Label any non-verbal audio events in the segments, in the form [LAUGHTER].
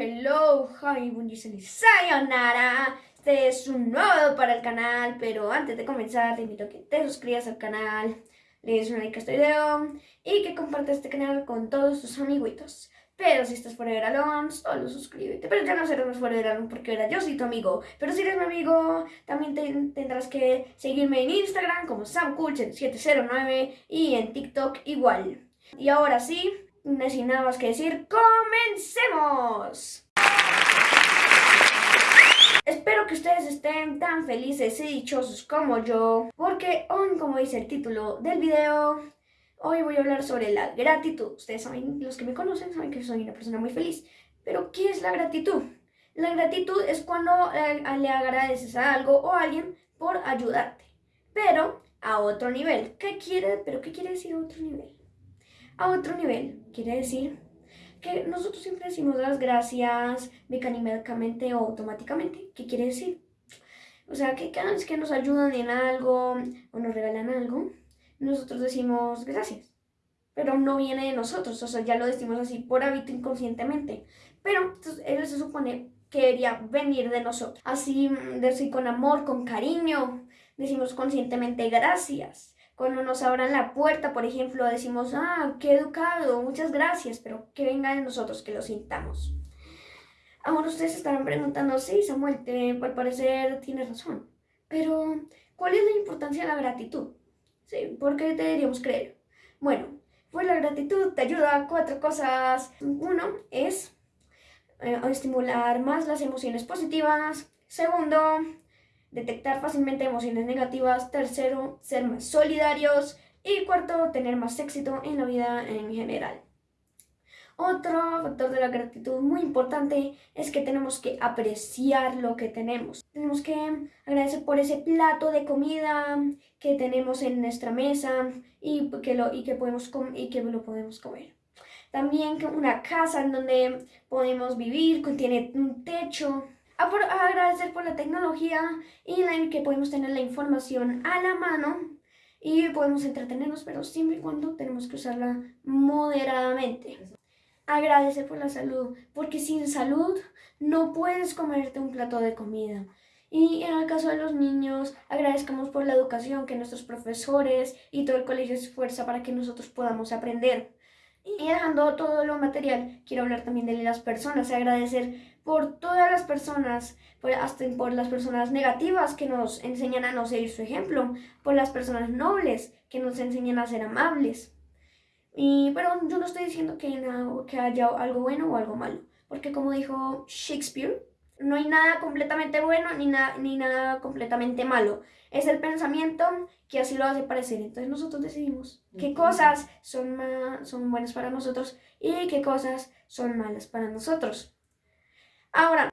hello, hi, y sayonara. Este es un nuevo para el canal, pero antes de comenzar te invito a que te suscribas al canal, le des un like a este video y que compartas este canal con todos tus amiguitos. Pero si estás fuera de Alon, solo suscríbete. Pero ya no serás fuera de Alon porque ahora yo soy tu amigo. Pero si eres mi amigo, también tendrás que seguirme en Instagram como samcool709 y en TikTok igual. Y ahora sí, sin nada más que decir, ¡comencemos! Espero que ustedes estén tan felices y dichosos como yo, porque hoy, como dice el título del video, hoy voy a hablar sobre la gratitud. Ustedes saben, los que me conocen saben que soy una persona muy feliz, pero ¿qué es la gratitud? La gratitud es cuando eh, le agradeces a algo o a alguien por ayudarte, pero a otro nivel. ¿Qué quiere, pero qué quiere decir otro nivel? a otro nivel. Quiere decir que nosotros siempre decimos las gracias mecánicamente o automáticamente. ¿Qué quiere decir? O sea, que cada vez que nos ayudan en algo o nos regalan algo, nosotros decimos gracias. Pero no viene de nosotros, o sea, ya lo decimos así por hábito inconscientemente. Pero él se supone que debería venir de nosotros. Así, decir con amor, con cariño, decimos conscientemente gracias. Cuando nos abran la puerta, por ejemplo, decimos, ah, qué educado, muchas gracias, pero que venga de nosotros, que lo sintamos. Ahora ustedes estarán preguntando, sí, Samuel, te, al parecer tienes razón, pero ¿cuál es la importancia de la gratitud? Sí, ¿por qué deberíamos creer? Bueno, pues la gratitud te ayuda a cuatro cosas. Uno es eh, estimular más las emociones positivas. Segundo, detectar fácilmente emociones negativas, tercero, ser más solidarios y cuarto, tener más éxito en la vida en general. Otro factor de la gratitud muy importante es que tenemos que apreciar lo que tenemos. Tenemos que agradecer por ese plato de comida que tenemos en nuestra mesa y que lo, y que podemos y que lo podemos comer. También una casa en donde podemos vivir, contiene un techo, a, agradecer por la tecnología y la que podemos tener la información a la mano y podemos entretenernos, pero siempre y cuando tenemos que usarla moderadamente. Agradecer por la salud, porque sin salud no puedes comerte un plato de comida. Y en el caso de los niños, agradezcamos por la educación que nuestros profesores y todo el colegio se esfuerza para que nosotros podamos aprender. Y dejando todo lo material, quiero hablar también de las personas, agradecer por todas las personas, por, hasta por las personas negativas que nos enseñan a no seguir su ejemplo, por las personas nobles que nos enseñan a ser amables. Y, pero yo no estoy diciendo que, que haya algo bueno o algo malo, porque como dijo Shakespeare, no hay nada completamente bueno ni, ni nada completamente malo. Es el pensamiento que así lo hace parecer. Entonces nosotros decidimos qué cosas son, son buenas para nosotros y qué cosas son malas para nosotros. Ahora,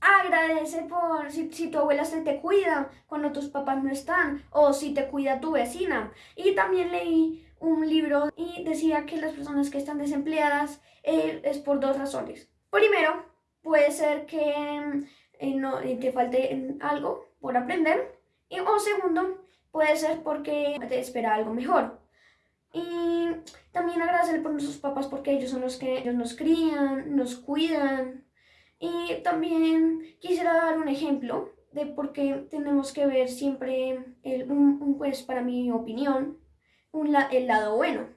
agradece por si, tu abuela se te cuida cuando tus papás no están o si te cuida tu vecina. Y también leí un libro y decía que las personas que están desempleadas eh, es por dos razones. Primero, puede ser que eh, no, eh, te falte algo por aprender. Y, o segundo, puede ser porque te espera algo mejor. Y también agradecer por nuestros papás porque ellos son los que ellos nos crían, nos cuidan, y también quisiera dar un ejemplo de por qué tenemos que ver siempre, el, un, pues para mi opinión, un, el lado bueno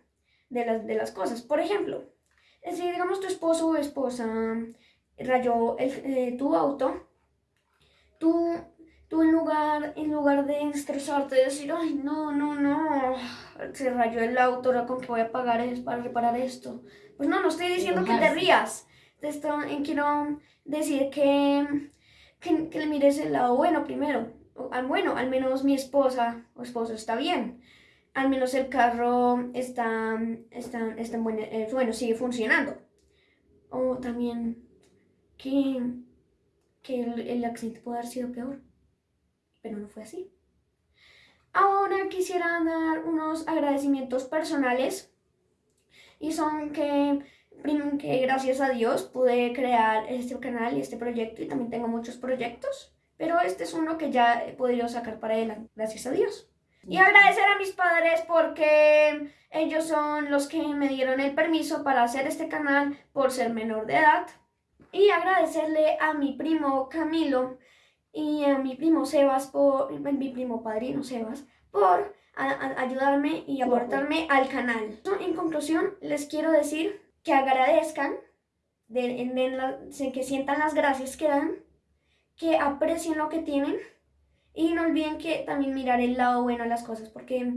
de las, de las cosas. Por ejemplo, si digamos tu esposo o esposa rayó eh, tu auto, tú, tú en, lugar, en lugar de estresarte, decir, ay, no, no, no, se rayó el auto, ahora con qué voy a pagar es para reparar esto. Pues no, no estoy diciendo que te rías, te estoy, quiero decir que, que, le mires el lado bueno primero. Bueno, al menos mi esposa o esposo está bien. Al menos el carro está, está, está bueno, eh, bueno, sigue funcionando. O también que, que el, el accidente puede haber sido peor. Pero no fue así. Ahora quisiera dar unos agradecimientos personales. Y son que que gracias a Dios pude crear este canal y este proyecto y también tengo muchos proyectos, pero este es uno que ya he podido sacar para adelante, gracias a Dios. Y agradecer a mis padres porque ellos son los que me dieron el permiso para hacer este canal por ser menor de edad. Y agradecerle a mi primo Camilo y a mi primo Sebas, por, mi primo padrino Sebas, por ayudarme y aportarme al canal. En conclusión, les quiero decir que agradezcan, que sientan las gracias que dan, que aprecien lo que tienen y no olviden que también mirar el lado bueno de las cosas, porque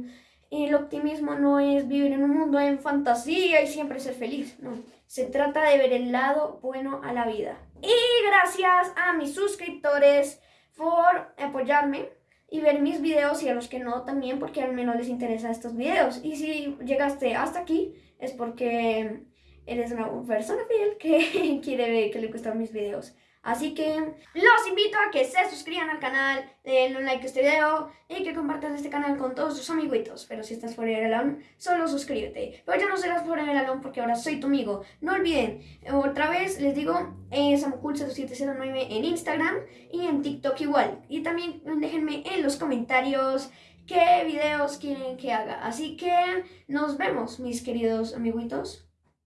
el optimismo no es vivir en un mundo en fantasía y siempre ser feliz, no. Se trata de ver el lado bueno a la vida. Y gracias a mis suscriptores por apoyarme y ver mis videos y a los que no también porque al menos les interesan estos videos. Y si llegaste hasta aquí es porque eres una persona fiel que [LAUGHS] quiere ver que le gustan mis videos. Así que los invito a que se suscriban al canal, den un like a este video y que compartan este canal con todos sus amiguitos. Pero si estás fuera del alone, solo suscríbete. Pero ya no serás fuera del alone porque ahora soy tu amigo. No olviden, otra vez les digo, es Samucool0709 en Instagram y en TikTok igual. Y también déjenme en los comentarios qué videos quieren que haga. Así que nos vemos, mis queridos amiguitos.